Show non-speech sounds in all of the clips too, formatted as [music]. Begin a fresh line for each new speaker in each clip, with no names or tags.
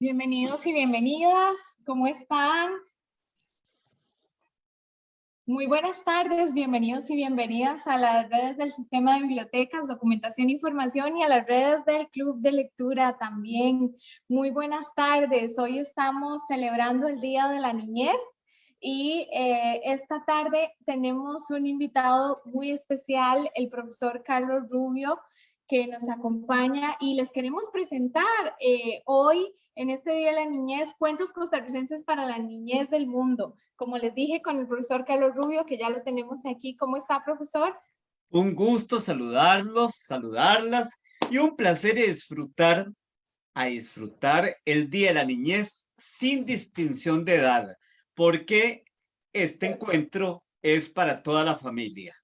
Bienvenidos y bienvenidas. ¿Cómo están? Muy buenas tardes, bienvenidos y bienvenidas a las redes del Sistema de Bibliotecas, Documentación e Información y a las redes del Club de Lectura también. Muy buenas tardes, hoy estamos celebrando el Día de la Niñez y eh, esta tarde tenemos un invitado muy especial, el profesor Carlos Rubio, que nos acompaña y les queremos presentar eh, hoy, en este Día de la Niñez, cuentos costarricenses para la niñez del mundo. Como les dije con el profesor Carlos Rubio, que ya lo tenemos aquí. ¿Cómo está, profesor?
Un gusto saludarlos, saludarlas y un placer disfrutar, a disfrutar el Día de la Niñez sin distinción de edad, porque este encuentro es para toda la familia.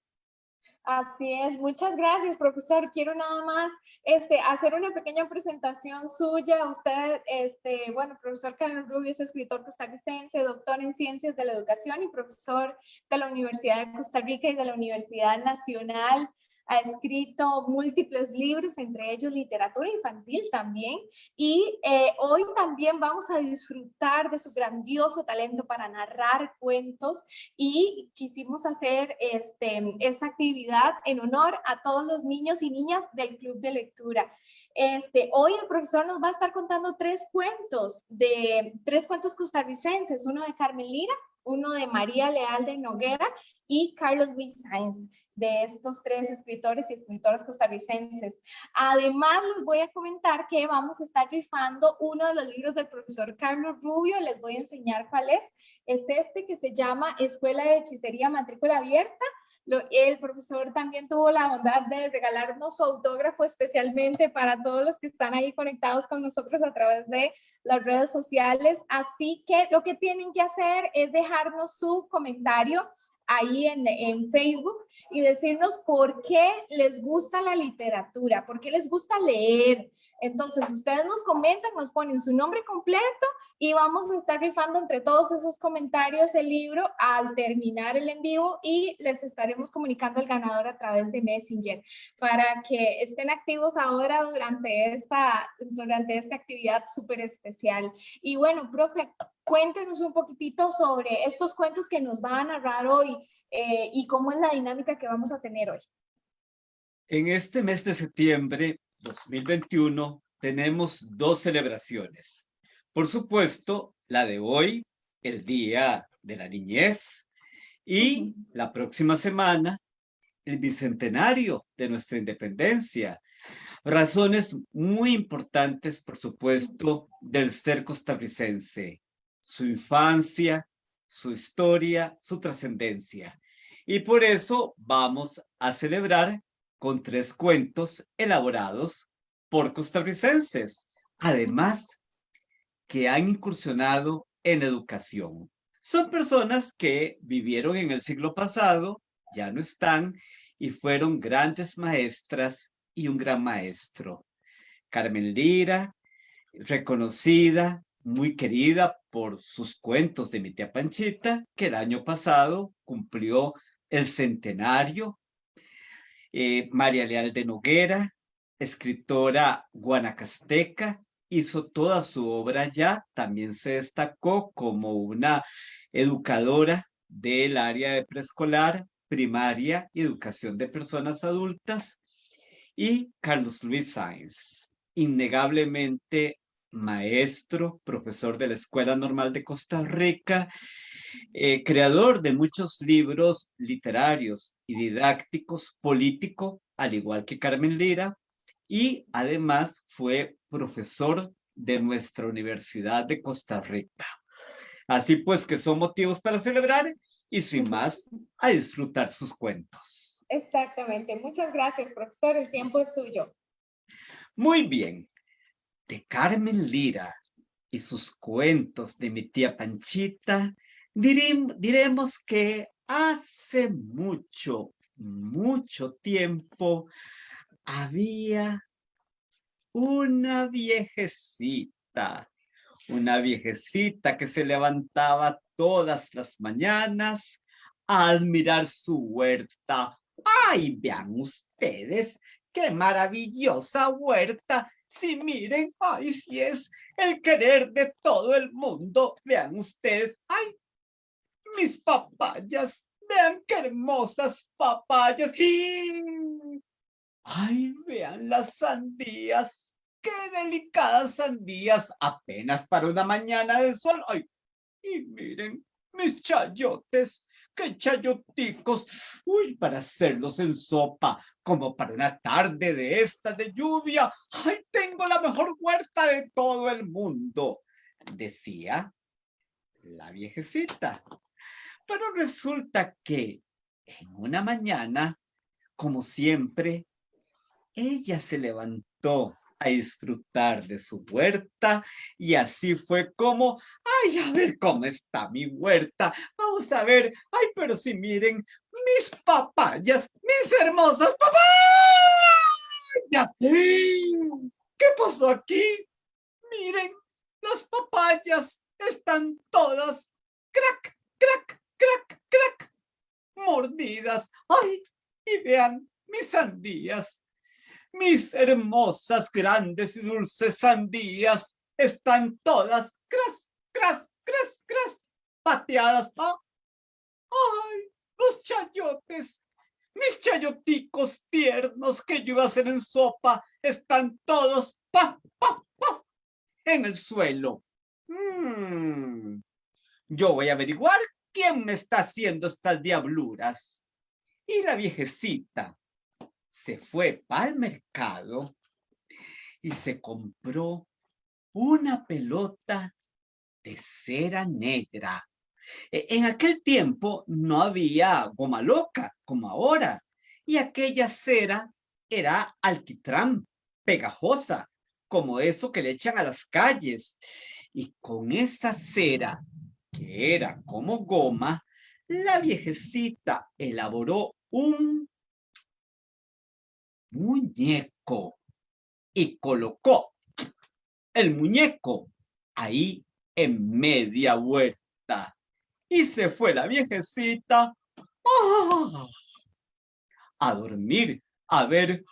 Así es, muchas gracias, profesor. Quiero nada más este, hacer una pequeña presentación suya. Usted, este, bueno, profesor Carlos Rubio es escritor costarricense, doctor en Ciencias de la Educación y profesor de la Universidad de Costa Rica y de la Universidad Nacional ha escrito múltiples libros, entre ellos literatura infantil también, y eh, hoy también vamos a disfrutar de su grandioso talento para narrar cuentos y quisimos hacer este, esta actividad en honor a todos los niños y niñas del Club de Lectura. Este, hoy el profesor nos va a estar contando tres cuentos, de tres cuentos costarricenses, uno de Carmen Lira, uno de María Leal de Noguera y Carlos Luis Sainz, de estos tres escritores y escritoras costarricenses. Además, les voy a comentar que vamos a estar rifando uno de los libros del profesor Carlos Rubio, les voy a enseñar cuál es. Es este que se llama Escuela de Hechicería Matrícula Abierta, el profesor también tuvo la bondad de regalarnos su autógrafo especialmente para todos los que están ahí conectados con nosotros a través de las redes sociales. Así que lo que tienen que hacer es dejarnos su comentario ahí en, en, Facebook y decirnos por qué les gusta la literatura, por qué les gusta leer, entonces, ustedes nos comentan, nos ponen su nombre completo y vamos a estar rifando entre todos esos comentarios el libro al terminar el en vivo y les estaremos comunicando el ganador a través de Messenger para que estén activos ahora durante esta, durante esta actividad súper especial. Y bueno, profe, cuéntenos un poquitito sobre estos cuentos que nos van a narrar hoy eh, y cómo es la dinámica que vamos a tener hoy.
En este mes de septiembre 2021 tenemos dos celebraciones. Por supuesto, la de hoy, el Día de la Niñez, y la próxima semana, el bicentenario de nuestra independencia. Razones muy importantes, por supuesto, del ser costarricense. Su infancia, su historia, su trascendencia. Y por eso vamos a celebrar con tres cuentos elaborados por costarricenses, además que han incursionado en educación. Son personas que vivieron en el siglo pasado, ya no están, y fueron grandes maestras y un gran maestro. Carmen Lira, reconocida, muy querida por sus cuentos de mi tía Panchita, que el año pasado cumplió el centenario eh, María Leal de Noguera, escritora guanacasteca, hizo toda su obra ya, también se destacó como una educadora del área de preescolar, primaria y educación de personas adultas, y Carlos Luis Sáenz, innegablemente maestro, profesor de la Escuela Normal de Costa Rica, eh, creador de muchos libros literarios y didácticos, político, al igual que Carmen Lira, y además fue profesor de nuestra Universidad de Costa Rica. Así pues que son motivos para celebrar y sin más, a disfrutar sus cuentos.
Exactamente. Muchas gracias, profesor. El tiempo es suyo.
Muy bien de Carmen Lira y sus cuentos de mi tía Panchita, diremos que hace mucho, mucho tiempo había una viejecita, una viejecita que se levantaba todas las mañanas a admirar su huerta. ¡Ay, vean ustedes! ¡Qué maravillosa huerta! Si miren, ay, si es el querer de todo el mundo. Vean ustedes, ay, mis papayas, vean qué hermosas papayas. Ay, vean las sandías, qué delicadas sandías, apenas para una mañana de sol. Ay, y miren, mis chayotes, qué chayoticos, uy, para hacerlos en sopa, como para una tarde de esta de lluvia. ¡Ay, tengo la mejor huerta de todo el mundo! Decía la viejecita. Pero resulta que en una mañana, como siempre, ella se levantó a disfrutar de su huerta y así fue como, ay, a ver cómo está mi huerta, vamos a ver, ay, pero si miren, mis papayas, mis hermosas papayas. ¿Qué pasó aquí? Miren, las papayas están todas crack, crack, crack, crack, mordidas. Ay, y vean mis sandías mis hermosas, grandes y dulces sandías están todas cras, cras, cras, cras, pateadas. ¡Ay! Los chayotes, mis chayoticos tiernos que yo iba a hacer en sopa, están todos pa, pa, pa, en el suelo. Mm. Yo voy a averiguar quién me está haciendo estas diabluras. Y la viejecita, se fue al mercado y se compró una pelota de cera negra. E, en aquel tiempo no había goma loca como ahora y aquella cera era alquitrán, pegajosa, como eso que le echan a las calles. Y con esa cera, que era como goma, la viejecita elaboró un muñeco y colocó el muñeco ahí en media huerta. Y se fue la viejecita ¡ah! a dormir, a ver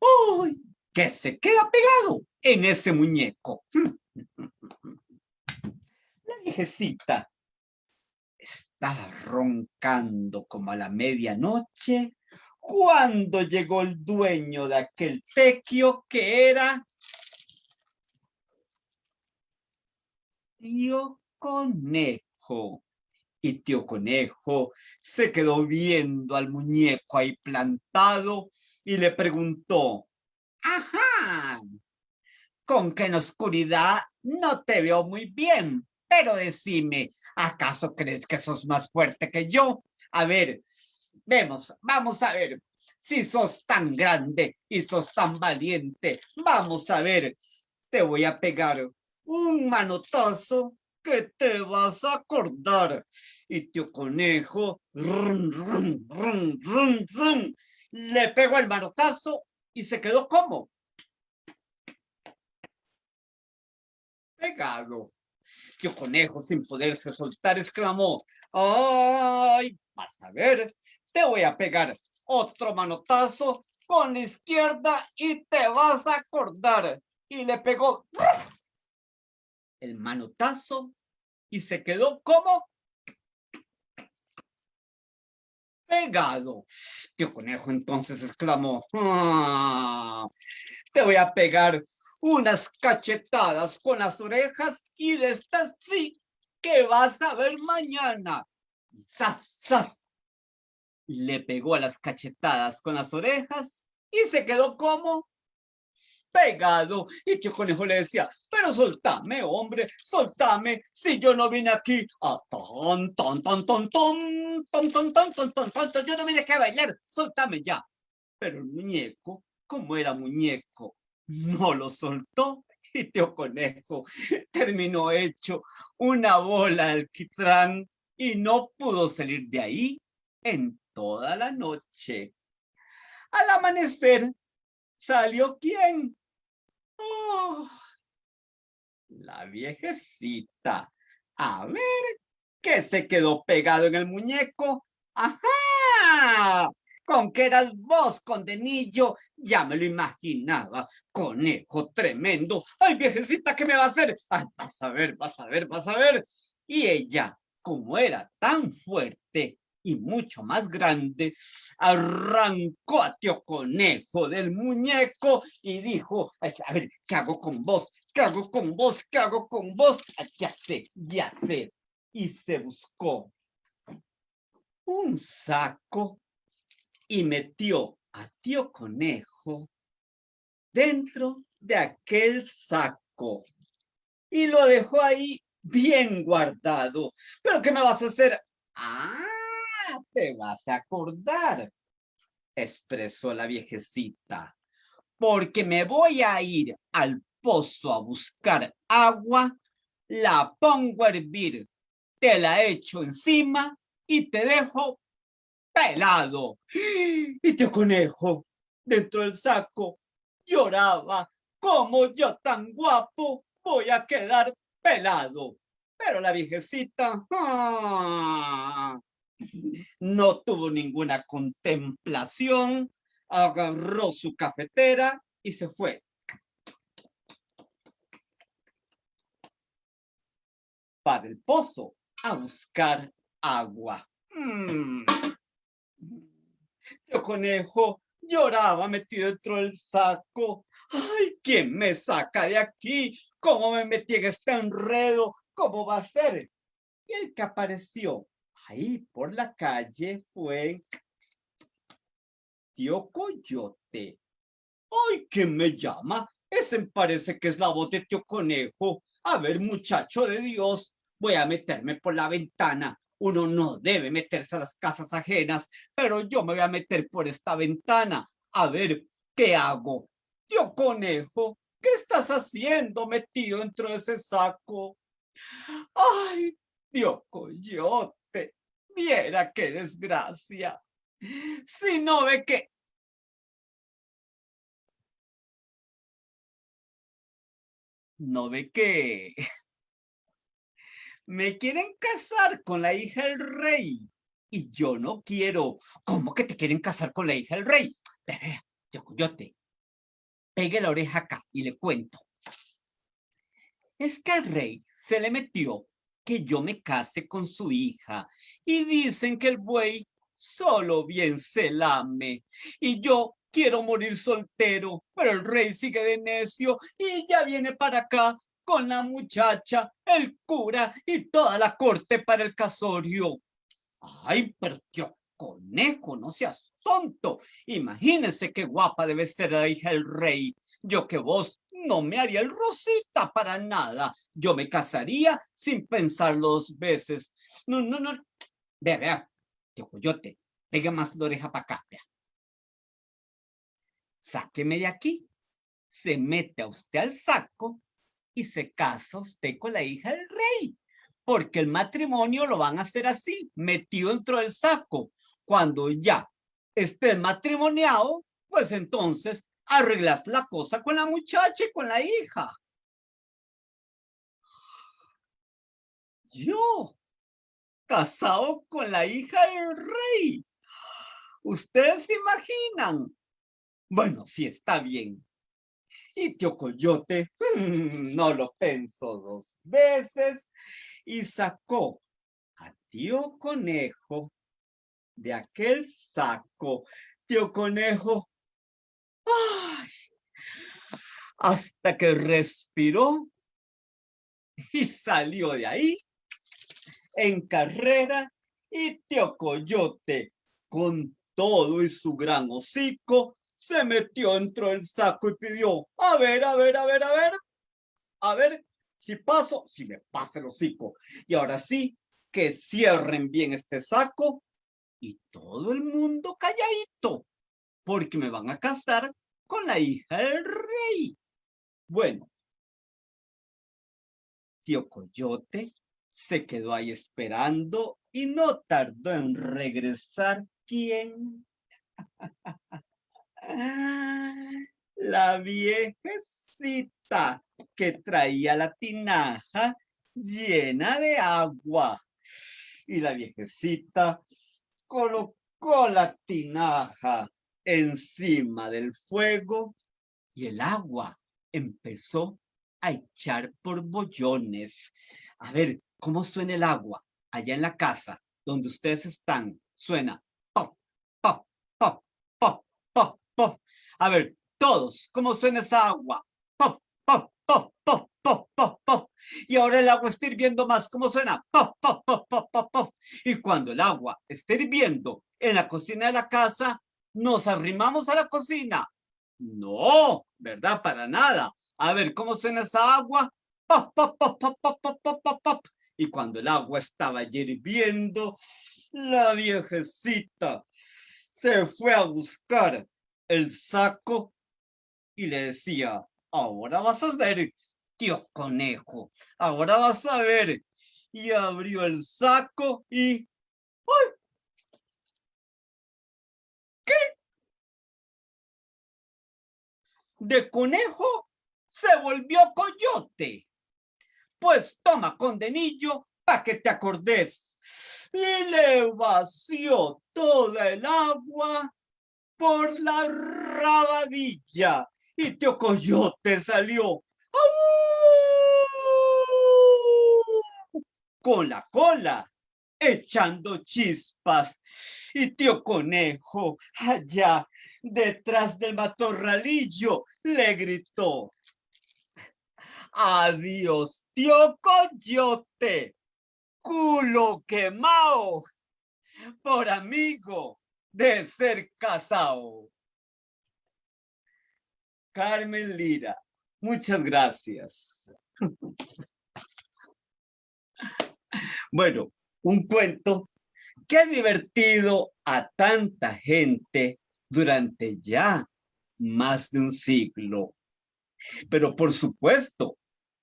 ¡ay! que se queda pegado en ese muñeco. [laughs] La viejecita estaba roncando como a la medianoche cuando llegó el dueño de aquel tequio que era tío conejo. Y tío conejo se quedó viendo al muñeco ahí plantado y le preguntó, ajá, con que en oscuridad no te veo muy bien, pero decime, ¿acaso crees que sos más fuerte que yo? A ver, Vemos, vamos a ver si sos tan grande y sos tan valiente. Vamos a ver, te voy a pegar un manotazo que te vas a acordar. Y tío conejo, rum, rum, rum, rum, le pegó el manotazo y se quedó como pegado. Tío conejo, sin poderse soltar, exclamó, ¡ay! Vas a ver te voy a pegar otro manotazo con la izquierda y te vas a acordar. Y le pegó el manotazo y se quedó como pegado. Tío Conejo entonces exclamó, ah, te voy a pegar unas cachetadas con las orejas y de estas sí que vas a ver mañana. ¡Sas, sas! Le pegó a las cachetadas con las orejas y se quedó como pegado. Y Tío Conejo le decía, pero soltame, hombre, soltame, si yo no vine aquí a ton, ton, ton, ton, ton, ton, ton, yo no vine aquí a bailar, soltame ya. Pero el muñeco, como era muñeco, no lo soltó y Tío Conejo terminó hecho una bola de alquitrán y no pudo salir de ahí toda la noche. Al amanecer, ¿salió quién? Oh, la viejecita. A ver, ¿qué se quedó pegado en el muñeco? ¡Ajá! con que eras vos, condenillo, ya me lo imaginaba, conejo tremendo, ay viejecita, ¿qué me va a hacer? Ay, vas a ver, vas a ver, vas a ver. Y ella, como era tan fuerte y mucho más grande, arrancó a tío conejo del muñeco y dijo, a ver, ¿qué hago con vos? ¿Qué hago con vos? ¿Qué hago con vos? ya sé, ya sé. Y se buscó un saco y metió a tío conejo dentro de aquel saco y lo dejó ahí bien guardado. ¿Pero qué me vas a hacer? Ah, te vas a acordar, expresó la viejecita, porque me voy a ir al pozo a buscar agua, la pongo a hervir, te la echo encima y te dejo pelado. Y tío conejo, dentro del saco, lloraba, como yo tan guapo voy a quedar pelado. Pero la viejecita ¡ah! No tuvo ninguna contemplación, agarró su cafetera y se fue. Para el pozo a buscar agua. Mm. Yo conejo lloraba metido dentro del saco. ¡Ay, quién me saca de aquí! ¿Cómo me metí en este enredo? ¿Cómo va a ser? Y el que apareció ahí por la calle fue Tío Coyote. ¡Ay, quién me llama! Ese parece que es la voz de Tío Conejo. A ver, muchacho de Dios, voy a meterme por la ventana uno no debe meterse a las casas ajenas, pero yo me voy a meter por esta ventana. A ver, ¿qué hago? Tío Conejo, ¿qué estás haciendo metido dentro de ese saco? Ay, tío Coyote, viera qué desgracia. Si no ve que... No ve que me quieren casar con la hija del rey y yo no quiero. ¿Cómo que te quieren casar con la hija del rey? Yo, yo te pegue la oreja acá y le cuento. Es que al rey se le metió que yo me case con su hija y dicen que el buey solo bien se lame y yo quiero morir soltero, pero el rey sigue de necio y ya viene para acá con la muchacha, el cura y toda la corte para el casorio. Ay, pero tío conejo, no seas tonto. Imagínense qué guapa debe ser la hija del rey. Yo que vos no me haría el rosita para nada. Yo me casaría sin pensar dos veces. No, no, no. Vea, vea, tío Coyote, pegue más la oreja para acá, vea. Sáqueme de aquí. Se mete a usted al saco y se casa usted con la hija del rey, porque el matrimonio lo van a hacer así, metido dentro del saco. Cuando ya esté matrimoniado, pues entonces arreglas la cosa con la muchacha y con la hija. Yo, casado con la hija del rey. ¿Ustedes se imaginan? Bueno, sí, está bien. Y tío Coyote [laughs] no lo pensó dos veces y sacó a tío Conejo de aquel saco. Tío Conejo, hasta que respiró y salió de ahí en carrera y tío Coyote con todo y su gran hocico se metió dentro del saco y pidió, a ver, a ver, a ver, a ver, a ver, si paso, si me pasa el hocico. Y ahora sí, que cierren bien este saco y todo el mundo calladito, porque me van a casar con la hija del rey. Bueno, tío Coyote se quedó ahí esperando y no tardó en regresar. ¿Quién? [laughs] la viejecita que traía la tinaja llena de agua. Y la viejecita colocó la tinaja encima del fuego y el agua empezó a echar por bollones. A ver, ¿cómo suena el agua allá en la casa donde ustedes están? Suena pop, pop, pop, pop, pop, pop. A ver, todos, ¿cómo suena esa agua? Pop, pop, pop, pop, pop, pop, pop. Y ahora el agua está hirviendo más. ¿Cómo suena? Pop, pop, pop, pop, pop, pop. Y cuando el agua está hirviendo en la cocina de la casa, nos arrimamos a la cocina. No, ¿verdad? Para nada. A ver, ¿cómo suena esa agua? Pop, pop, pop, y cuando el agua estaba hirviendo, la viejecita se fue a buscar el saco y le decía, ahora vas a ver, tío conejo, ahora vas a ver. Y abrió el saco y ¡ay! De conejo se volvió coyote. Pues toma condenillo para que te acordes. Y le vació toda el agua por la rabadilla y Tío Coyote salió con la cola echando chispas y Tío Conejo allá detrás del matorralillo le gritó Adiós, tío Coyote, culo quemado, por amigo de ser casado. Carmen Lira, muchas gracias. [laughs] Bueno, un cuento que ha divertido a tanta gente durante ya más de un siglo. Pero por supuesto,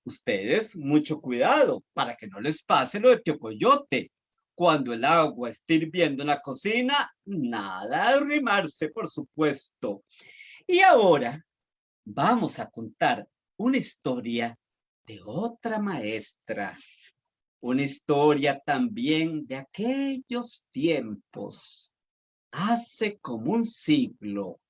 ustedes mucho cuidado para que no les pase lo de Tío Coyote. Cuando el agua esté hirviendo en la cocina, nada de arrimarse, por supuesto. Y ahora vamos a contar una historia de otra maestra. Una historia también de aquellos tiempos, hace como un siglo.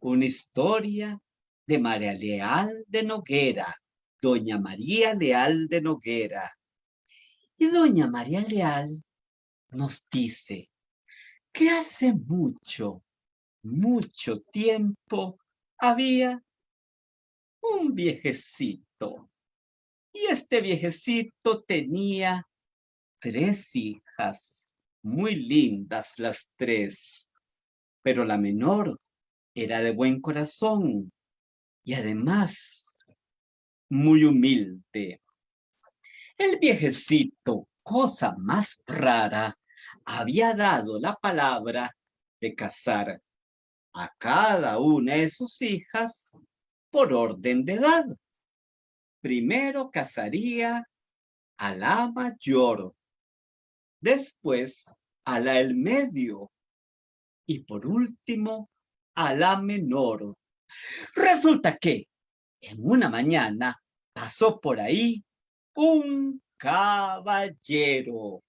Una historia de María Leal de Noguera, doña María Leal de Noguera. Y doña María Leal nos dice que hace mucho, mucho tiempo había un viejecito. Y este viejecito tenía tres hijas, muy lindas las tres, pero la menor era de buen corazón y además muy humilde. El viejecito, cosa más rara, había dado la palabra de casar a cada una de sus hijas por orden de edad. Primero casaría a la mayor, después a la del medio y por último a la menor. Resulta que en una mañana pasó por ahí un caballero.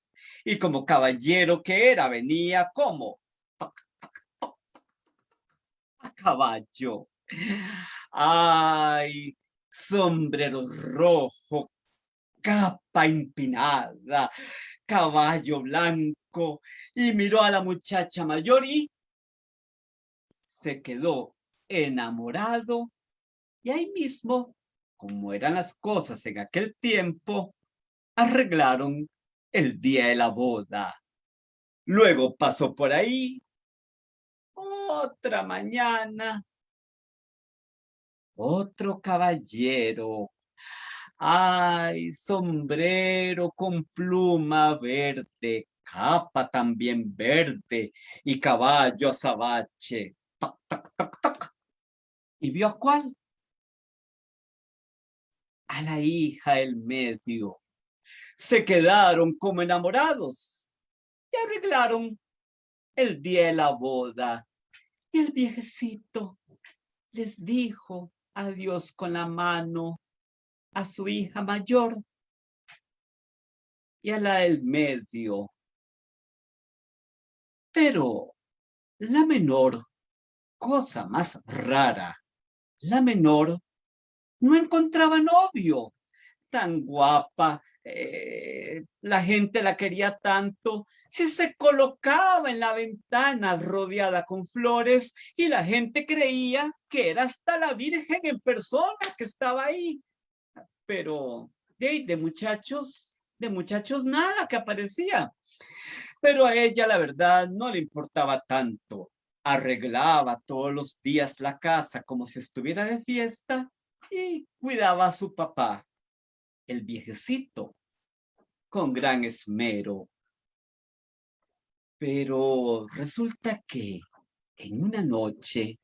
Y como caballero que era, venía como a caballo. Ay, sombrero rojo, capa empinada, caballo blanco, y miró a la muchacha mayor y se quedó enamorado. Y ahí mismo, como eran las cosas en aquel tiempo, arreglaron el día de la boda. Luego pasó por ahí otra mañana, otro caballero. Ay, sombrero con pluma verde, capa también verde y caballo azabache. Toc, toc, toc, toc. ¿Y vio a cuál? A la hija del medio. Se quedaron como enamorados y arreglaron el día de la boda. Y el viejecito les dijo adiós con la mano a su hija mayor y a la del medio. Pero la menor, cosa más rara, la menor no encontraba novio. Tan guapa, eh, la gente la quería tanto, si se colocaba en la ventana rodeada con flores y la gente creía que era hasta la Virgen en persona que estaba ahí. Pero de, de muchachos, de muchachos nada que aparecía. Pero a ella la verdad no le importaba tanto. Arreglaba todos los días la casa como si estuviera de fiesta y cuidaba a su papá, el viejecito, con gran esmero. Pero resulta que en una noche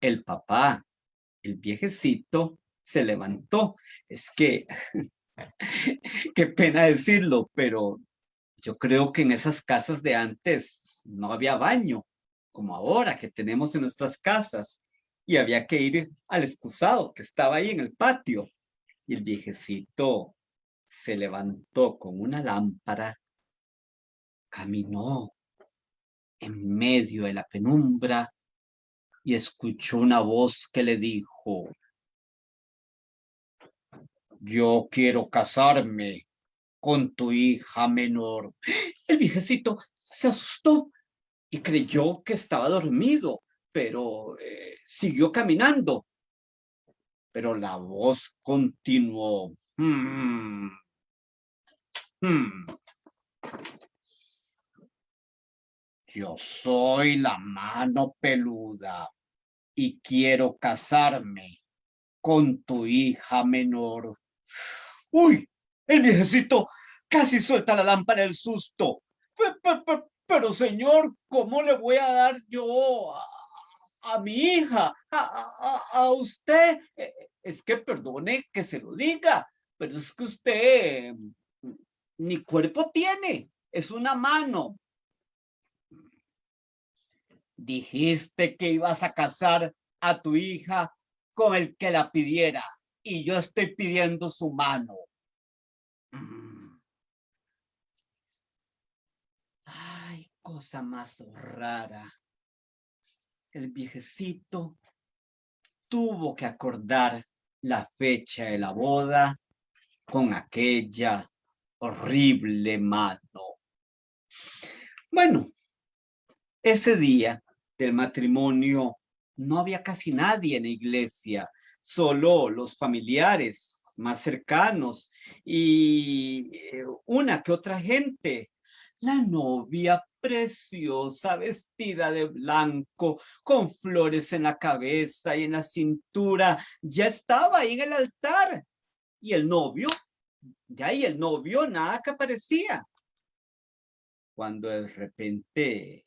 el papá, el viejecito, se levantó. Es que, [laughs] qué pena decirlo, pero yo creo que en esas casas de antes no había baño, como ahora que tenemos en nuestras casas y había que ir al excusado que estaba ahí en el patio. Y el viejecito se levantó con una lámpara, caminó en medio de la penumbra y escuchó una voz que le dijo, yo quiero casarme con tu hija menor. [gasps] El viejecito se asustó y creyó que estaba dormido pero eh, siguió caminando. Pero la voz continuó. Hmm, hmm. Yo soy la mano peluda y quiero casarme con tu hija menor. ¡Uy! El viejecito casi suelta la lámpara del susto. Pero, señor, ¿cómo le voy a dar yo a mi hija, a, usted. Eh, es que perdone que se lo diga, pero es que usted ni cuerpo tiene, es una mano. Dijiste que ibas a casar a tu hija con el que la pidiera y yo estoy pidiendo su mano. Mm. Ay, cosa más rara el viejecito tuvo que acordar la fecha de la boda con aquella horrible mano. Bueno, ese día del matrimonio no había casi nadie en la iglesia, solo los familiares más cercanos y eh, una que otra gente. La novia preciosa, vestida de blanco, con flores en la cabeza y en la cintura, ya estaba ahí en el altar. Y el novio, ya ahí el novio, nada que aparecía. Cuando de repente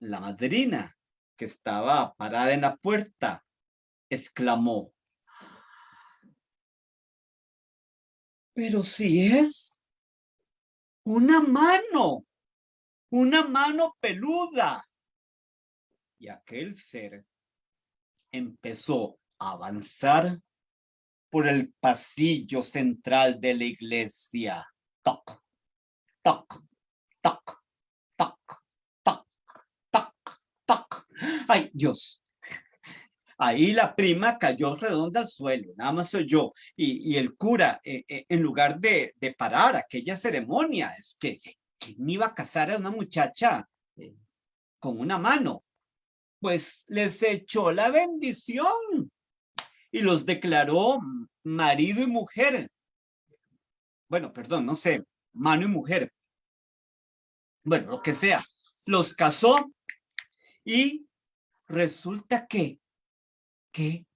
la madrina, que estaba parada en la puerta, exclamó, pero si es una mano una mano peluda. Y aquel ser empezó a avanzar por el pasillo central de la iglesia. Toc, toc, toc, toc, toc, toc, toc. ¡Ay, Dios! Ahí la prima cayó redonda al suelo, nada más soy yo. Y, el cura, eh, eh, en lugar de, parar aquella ceremonia, es que ¿quién iba a casar a una muchacha eh, con una mano? Pues les echó la bendición y los declaró marido y mujer. Bueno, perdón, no sé, mano y mujer. Bueno, lo que sea. Los casó y resulta que, que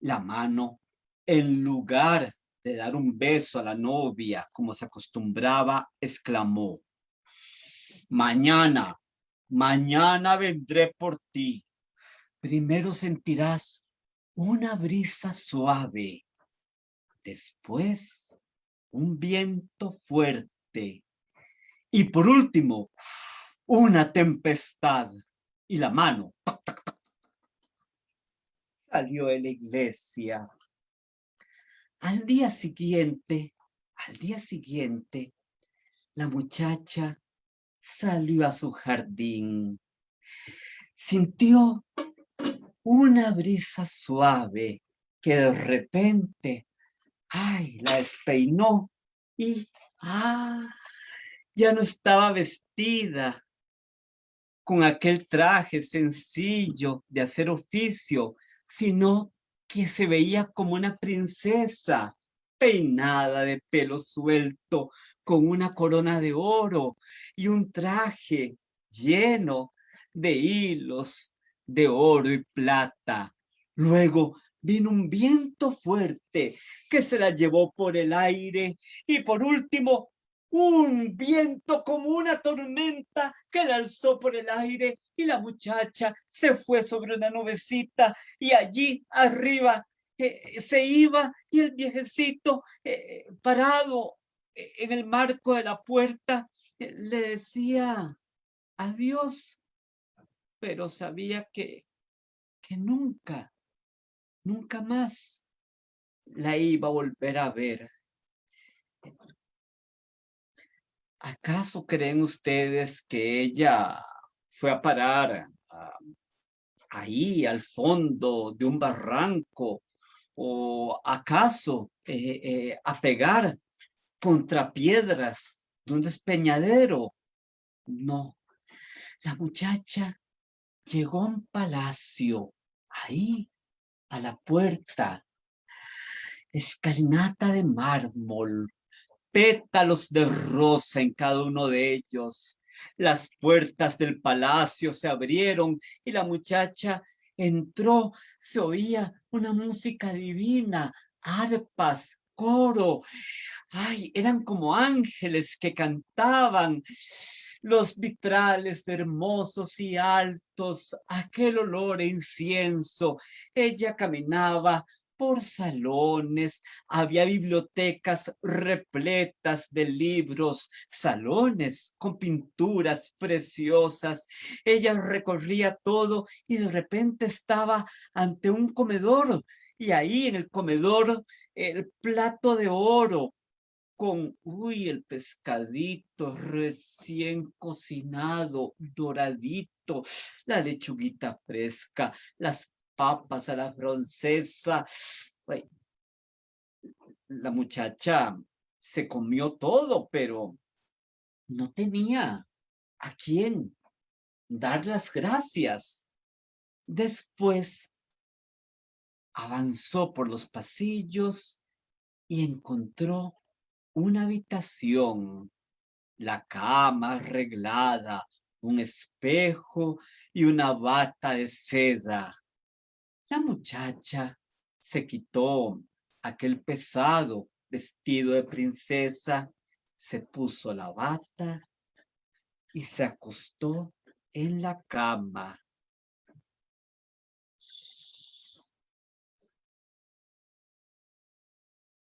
la mano, en lugar de dar un beso a la novia como se acostumbraba, exclamó, mañana, mañana vendré por ti. Primero sentirás una brisa suave, después un viento fuerte y por último una tempestad y la mano salió de la iglesia. Al día siguiente, al día siguiente, la muchacha salió a su jardín. Sintió una brisa suave que de repente, ay, la despeinó y, ah, ya no estaba vestida con aquel traje sencillo de hacer oficio, sino que se veía como una princesa, peinada de pelo suelto, con una corona de oro y un traje lleno de hilos de oro y plata. Luego vino un viento fuerte que se la llevó por el aire y por último un viento como una tormenta que la alzó por el aire y la muchacha se fue sobre una nubecita y allí arriba eh, se iba y el viejecito eh, parado eh, en el marco de la puerta le decía adiós, pero sabía que, que nunca, nunca más la iba a volver a ver. ¿Acaso creen ustedes que ella fue a parar ahí al fondo de un barranco o acaso eh, eh, a pegar contra piedras de un despeñadero? No, la muchacha llegó un palacio, ahí, a la puerta, escalinata de mármol, pétalos de rosa en cada uno de ellos. Las puertas del palacio se abrieron y la muchacha entró. Se oía una música divina, arpas, coro. Ay, eran como ángeles que cantaban. Los vitrales hermosos y altos, aquel olor incienso. Ella caminaba por salones, había bibliotecas repletas de libros, salones con pinturas preciosas. Ella recorría todo y de repente estaba ante un comedor y ahí en el comedor el plato de oro con, uy, el pescadito recién cocinado, doradito, la lechuguita fresca, las papas a la francesa. La muchacha se comió todo, pero no tenía a quién dar las gracias. Después avanzó por los pasillos y encontró una habitación, la cama arreglada, un espejo y una bata de seda. La muchacha se quitó aquel pesado vestido de princesa, se puso la bata y se acostó en la cama.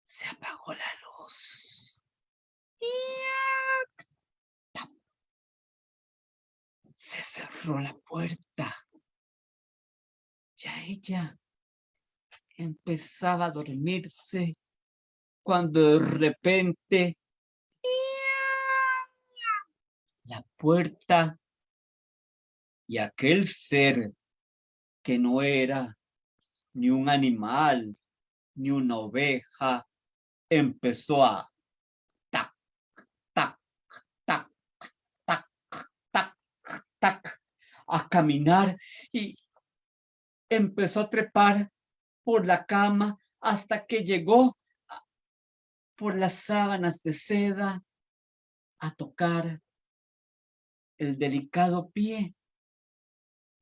Se apagó la luz. Se cerró la puerta. Ya ella empezaba a dormirse cuando de repente la puerta y aquel ser que no era ni un animal ni una oveja empezó a tac, tac, tac, tac, tac, a caminar y, empezó a trepar por la cama hasta que llegó por las sábanas de seda a tocar el delicado pie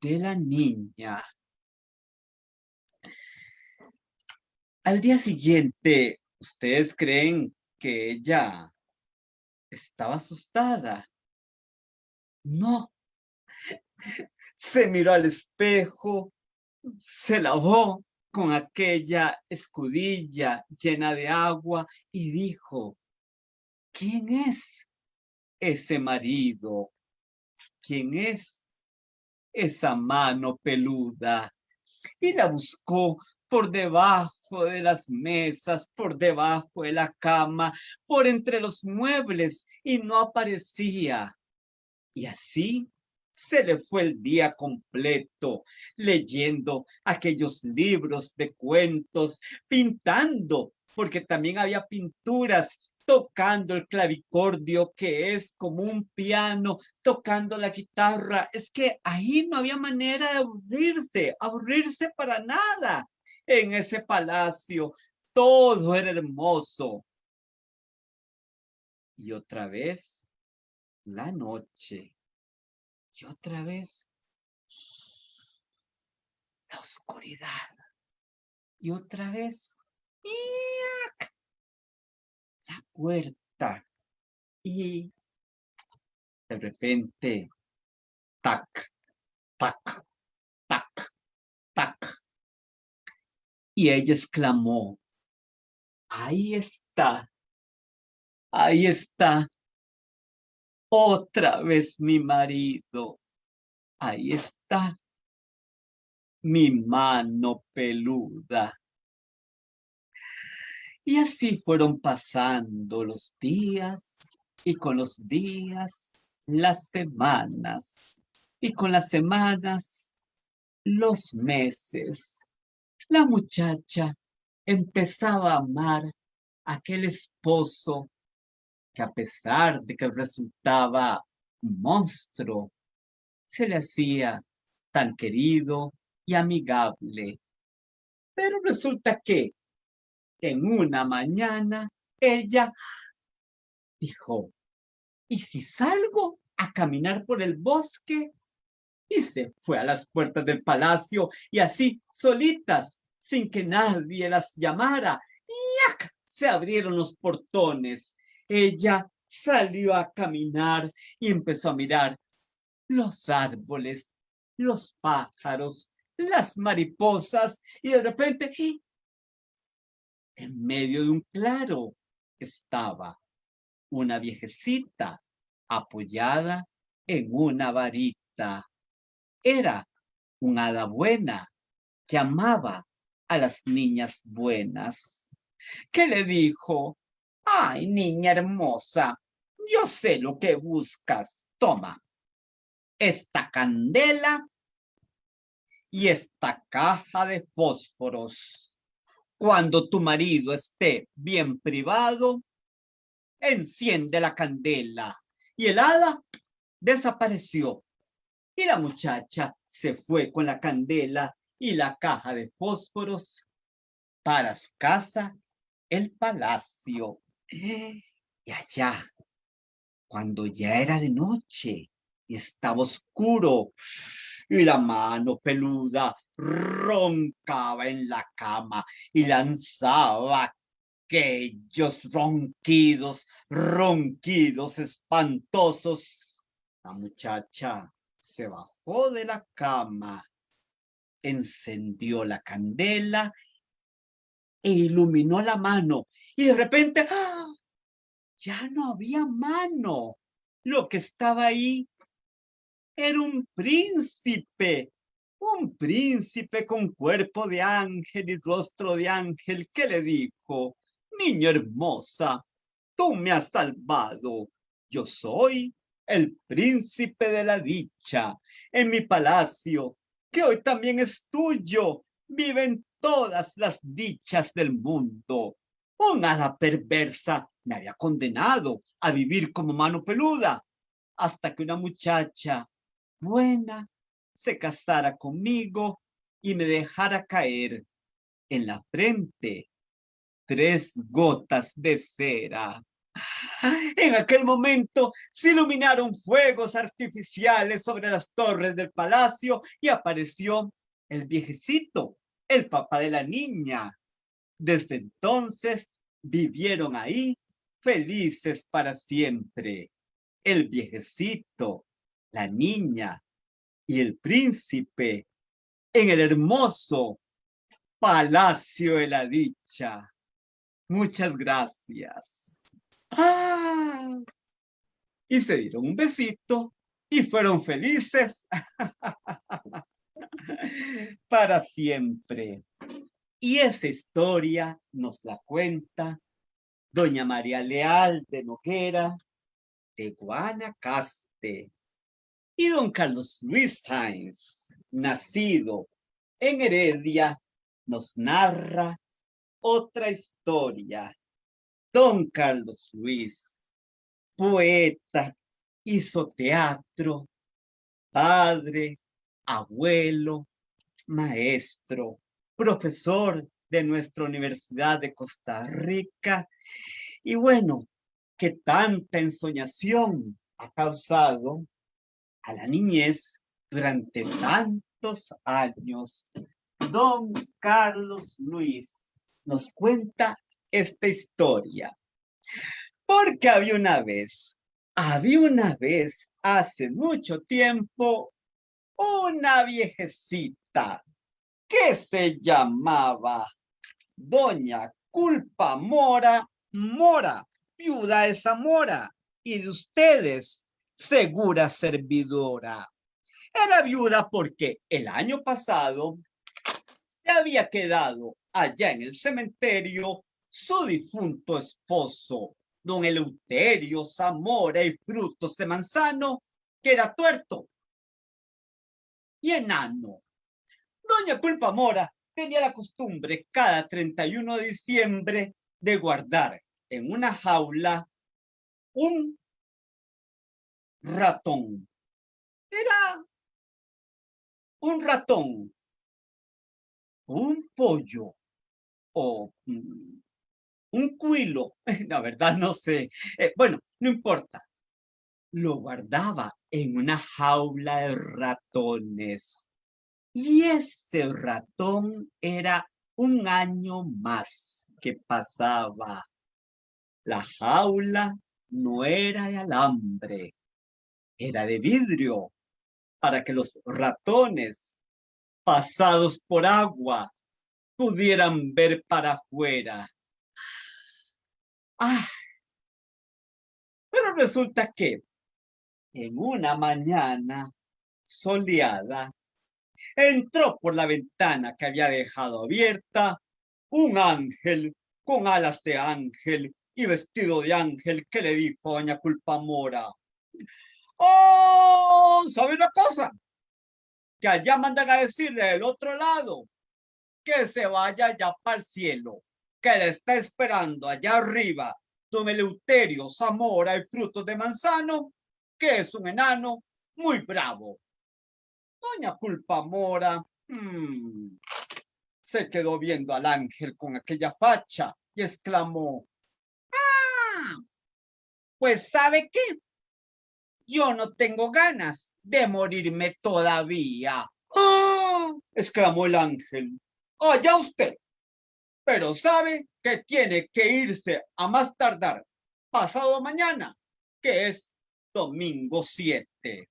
de la niña. Al día siguiente, ¿ustedes creen que ella estaba asustada? No. Se miró al espejo, se lavó con aquella escudilla llena de agua y dijo, ¿quién es ese marido? ¿Quién es esa mano peluda? Y la buscó por debajo de las mesas, por debajo de la cama, por entre los muebles y no aparecía. Y así se le fue el día completo leyendo aquellos libros de cuentos, pintando, porque también había pinturas tocando el clavicordio, que es como un piano, tocando la guitarra. Es que ahí no había manera de aburrirse, aburrirse para nada. En ese palacio todo era hermoso. Y otra vez, la noche. Y otra vez, la oscuridad. Y otra vez, la puerta. Y de repente, tac, tac, tac, tac. Y ella exclamó, ahí está, ahí está, otra vez mi marido, ahí está, mi mano peluda. Y así fueron pasando los días y con los días las semanas y con las semanas los meses. La muchacha empezaba a amar a aquel esposo que a pesar de que resultaba un monstruo, se le hacía tan querido y amigable. Pero resulta que en una mañana ella dijo, ¿y si salgo a caminar por el bosque? Y se fue a las puertas del palacio y así, solitas, sin que nadie las llamara, ¡yac! se abrieron los portones. Ella salió a caminar y empezó a mirar los árboles, los pájaros, las mariposas y de repente en medio de un claro estaba una viejecita apoyada en una varita. Era una hada buena que amaba a las niñas buenas. ¿Qué le dijo? Ay, niña hermosa, yo sé lo que buscas. Toma esta candela y esta caja de fósforos. Cuando tu marido esté bien privado, enciende la candela. Y el hada desapareció. Y la muchacha se fue con la candela y la caja de fósforos para su casa, el palacio. Y allá, cuando ya era de noche y estaba oscuro, y la mano peluda roncaba en la cama y lanzaba aquellos ronquidos, ronquidos espantosos. La muchacha se bajó de la cama, encendió la candela e iluminó la mano y de repente ¡ah! ya no había mano. Lo que estaba ahí era un príncipe un príncipe con cuerpo de ángel y rostro de ángel que le dijo, niña hermosa, tú me has salvado, yo soy el príncipe de la dicha, en mi palacio, que hoy también es tuyo, viven todas las dichas del mundo. Una hada perversa me había condenado a vivir como mano peluda, hasta que una muchacha buena se casara conmigo y me dejara caer en la frente tres gotas de cera. En aquel momento se iluminaron fuegos artificiales sobre las torres del palacio y apareció el viejecito, el papá de la niña. Desde entonces vivieron ahí felices para siempre. El viejecito, la niña y el príncipe en el hermoso Palacio de la Dicha. Muchas gracias. ¡Ah! Y se dieron un besito y fueron felices [laughs] para siempre. Y esa historia nos la cuenta doña María Leal de Noguera de Guanacaste. Y don Carlos Luis Sainz, nacido en Heredia, nos narra otra historia. Don Carlos Luis, poeta, hizo teatro, padre, abuelo, maestro, profesor de nuestra Universidad de Costa Rica. Y bueno, que tanta ensoñación ha causado a la niñez durante tantos años. Don Carlos Luis nos cuenta esta historia. Porque había una vez, había una vez, hace mucho tiempo, una viejecita que se llamaba Doña Culpa Mora Mora, viuda de Zamora, y de ustedes, segura servidora. Era viuda porque el año pasado se había quedado allá en el cementerio su difunto esposo, don Eleuterio Zamora y Frutos de Manzano, que era tuerto y enano. Doña Culpa Mora tenía la costumbre cada 31 de diciembre de guardar en una jaula un ratón. Era un ratón, un pollo o mm, un cuilo. [laughs] La verdad no sé. Eh, bueno, no importa. Lo guardaba en una jaula de ratones. Y ese ratón era un año más que pasaba. La jaula no era de alambre, era de vidrio, para que los ratones, pasados por agua, pudieran ver para afuera. Ah, pero resulta que en una mañana soleada, entró por la ventana que había dejado abierta un ángel con alas de ángel y vestido de ángel que le dijo a doña Culpamora, ¡Oh! ¿Sabe una cosa? Que allá mandan a decirle del otro lado que se vaya ya para el cielo, que le está esperando allá arriba don Eleuterio Zamora y frutos de manzano, que es un enano muy bravo. Doña Culpamora hmm, se quedó viendo al ángel con aquella facha y exclamó, ¡Ah! Pues ¿sabe qué? Yo no tengo ganas de morirme todavía. ¡Ah! exclamó el ángel. ¡Allá usted! Pero sabe que tiene que irse a más tardar pasado mañana, que es domingo 7.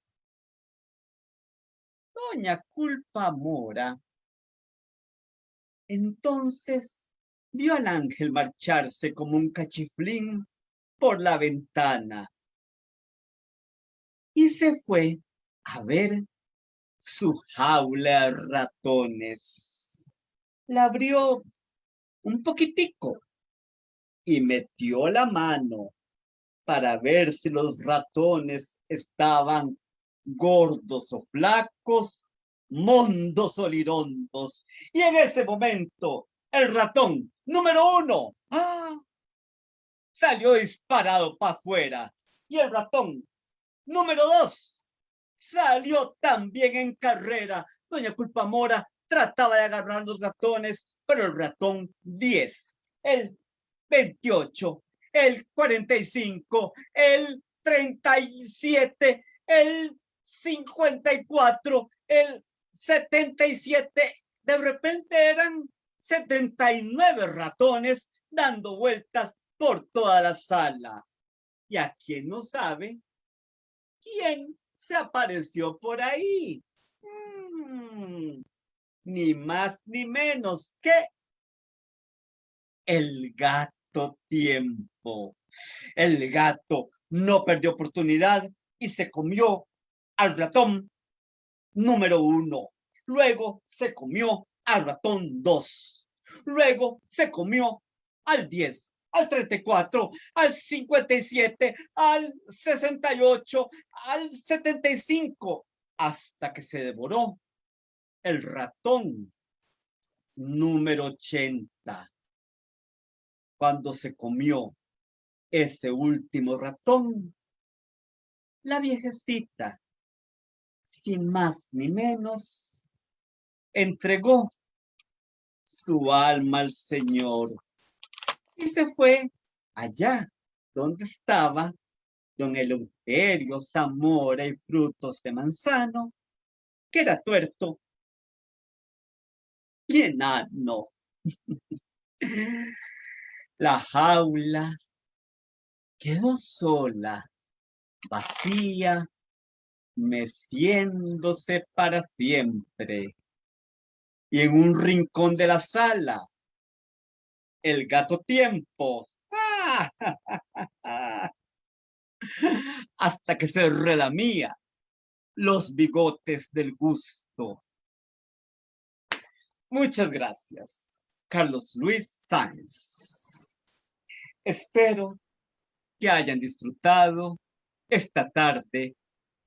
Doña Culpa Mora entonces vio al ángel marcharse como un cachiflín por la ventana y se fue a ver su jaula de ratones. La abrió un poquitico y metió la mano para ver si los ratones estaban gordos o flacos, mondos o lirondos. Y en ese momento, el ratón número uno ¡ah! salió disparado para afuera. Y el ratón número dos salió también en carrera. Doña Culpamora trataba de agarrar los ratones, pero el ratón 10, el 28, el 45, el 37, el 54, el 77, de repente eran 79 ratones dando vueltas por toda la sala. Y a quien no sabe, ¿quién se apareció por ahí? Mm, ni más ni menos que el gato tiempo. El gato no perdió oportunidad y se comió al ratón número uno. Luego se comió al ratón dos. Luego se comió al diez. al 34, al 57, al 68, al 75, hasta que se devoró el ratón número 80. Cuando se comió ese último ratón, la viejecita, sin más ni menos, entregó su alma al Señor y se fue allá donde estaba don Eleuterio, Zamora y frutos de manzano, que era tuerto y enano. [laughs] La jaula quedó sola, vacía, meciéndose para siempre. Y en un rincón de la sala, el gato tiempo. [laughs] Hasta que se relamía los bigotes del gusto. Muchas gracias, Carlos Luis Sáenz. Espero que hayan disfrutado esta tarde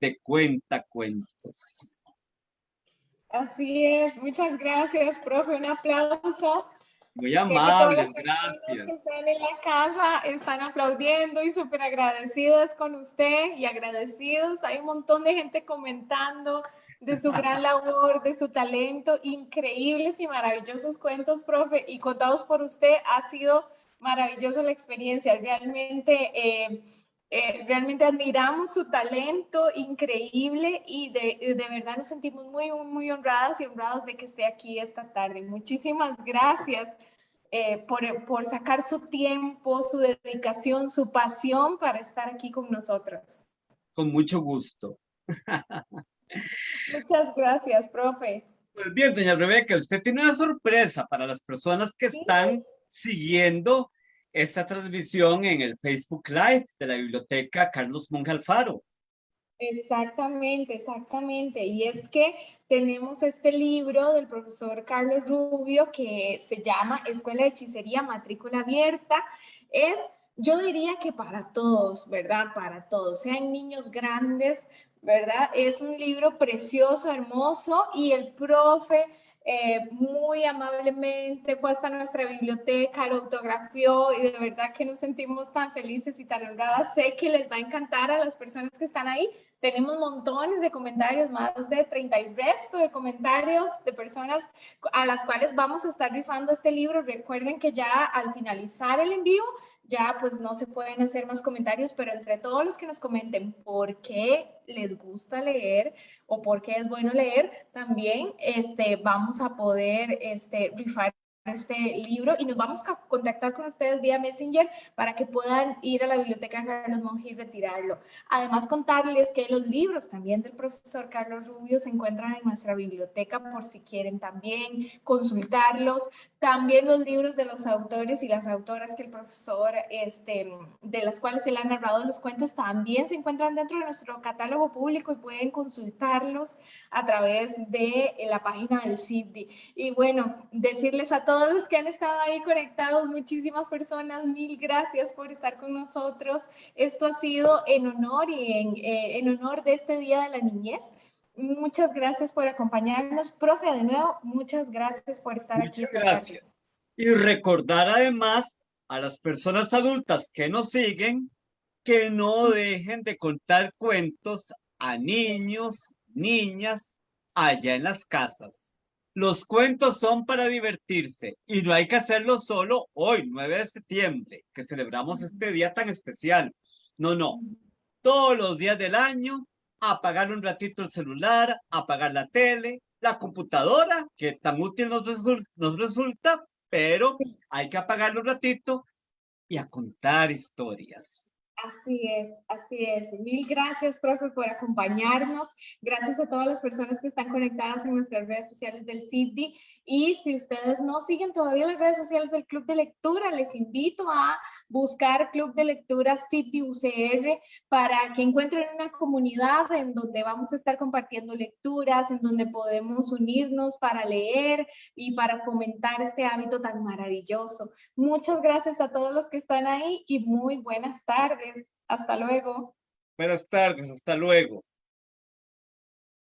de Cuenta Cuentos.
Así es, muchas gracias, profe. Un aplauso.
Muy amables, gracias.
que están en la casa están aplaudiendo y súper agradecidas con usted y agradecidos. Hay un montón de gente comentando de su gran [laughs] labor, de su talento, increíbles y maravillosos cuentos, profe, y contados por usted. Ha sido maravillosa la experiencia. Realmente, eh, eh, realmente admiramos su talento increíble y de, de, verdad nos sentimos muy, muy honradas y honrados de que esté aquí esta tarde. Muchísimas gracias eh, por, por sacar su tiempo, su dedicación, su pasión para estar aquí con nosotros.
Con mucho gusto.
Muchas gracias, profe.
Pues bien, doña Rebeca, usted tiene una sorpresa para las personas que están siguiendo esta transmisión en el Facebook Live de la Biblioteca Carlos Monge Alfaro.
Exactamente, exactamente. Y es que tenemos este libro del profesor Carlos Rubio que se llama Escuela de Hechicería Matrícula Abierta. Es, yo diría que para todos, ¿verdad? Para todos, sean niños grandes, ¿verdad? Es un libro precioso, hermoso y el profe eh, muy amablemente fue hasta nuestra biblioteca, lo autografió y de verdad que nos sentimos tan felices y tan honradas. Sé que les va a encantar a las personas que están ahí. Tenemos montones de comentarios, más de 30 y resto de comentarios de personas a las cuales vamos a estar rifando este libro. Recuerden que ya al finalizar el envío ya pues no se pueden hacer más comentarios, pero entre todos los que nos comenten por qué les gusta leer o por qué es bueno leer, también este, vamos a poder este, rifar este libro y nos vamos a contactar con ustedes vía Messenger para que puedan ir a la biblioteca Carlos Monge y retirarlo. Además, contarles que los libros también del profesor Carlos Rubio se encuentran en nuestra biblioteca por si quieren también consultarlos. También los libros de los autores y las autoras que el profesor, este, de las cuales él ha narrado los cuentos, también se encuentran dentro de nuestro catálogo público y pueden consultarlos a través de la página del CIDI. Y bueno, decirles a todos todos los que han estado ahí conectados, muchísimas personas, mil gracias por estar con nosotros. Esto ha sido en honor y en, eh, en honor de este Día de la Niñez. Muchas gracias por acompañarnos. Profe, de nuevo, muchas gracias por estar
aquí.
Muchas
gracias. Y recordar además a las personas adultas que nos siguen que no dejen de contar cuentos a niños, niñas, allá en las casas. Los cuentos son para divertirse y no hay que hacerlo solo hoy, 9 de septiembre, que celebramos este día tan especial. No, no. Todos los días del año, apagar un ratito el celular, apagar la tele, la computadora, que tan útil nos, nos resulta, pero hay que apagarlo un ratito y a contar historias.
Así es, así es. Mil gracias, profe, por acompañarnos. Gracias a todas las personas que están conectadas en nuestras redes sociales del CIPDI. Y si ustedes no siguen todavía las redes sociales del Club de Lectura, les invito a buscar Club de Lectura CIPDI UCR para que encuentren una comunidad en donde vamos a estar compartiendo lecturas, en donde podemos unirnos para leer y para fomentar este hábito tan maravilloso. Muchas gracias a todos los que están ahí y muy buenas Hasta luego.
Buenas tardes, hasta luego.